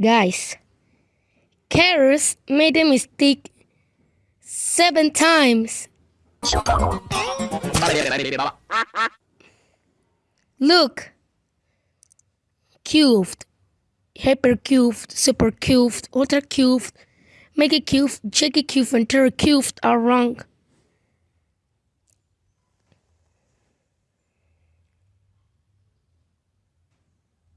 Guys, Karis made a mistake seven times. Look. Cubed, hypercubed, supercubed, ultracubed, megacubed, gigacubed, and teracubed are wrong.